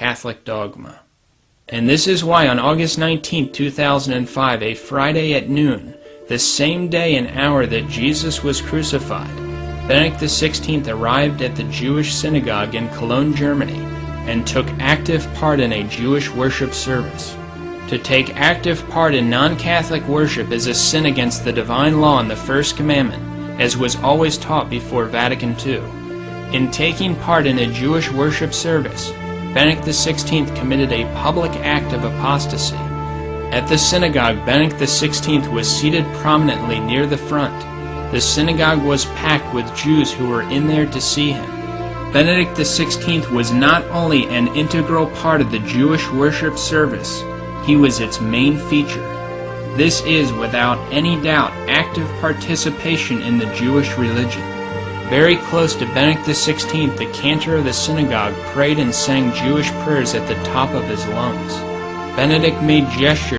Catholic dogma. And this is why on August 19, 2005, a Friday at noon, the same day and hour that Jesus was crucified, Benedict XVI arrived at the Jewish synagogue in Cologne, Germany, and took active part in a Jewish worship service. To take active part in non-Catholic worship is a sin against the divine law and the first commandment, as was always taught before Vatican II. In taking part in a Jewish worship service, Benedict XVI committed a public act of apostasy. At the synagogue, Benedict XVI was seated prominently near the front. The synagogue was packed with Jews who were in there to see him. Benedict XVI was not only an integral part of the Jewish worship service, he was its main feature. This is, without any doubt, active participation in the Jewish religion. Very close to Benedict XVI, the cantor of the synagogue prayed and sang Jewish prayers at the top of his lungs. Benedict made gestures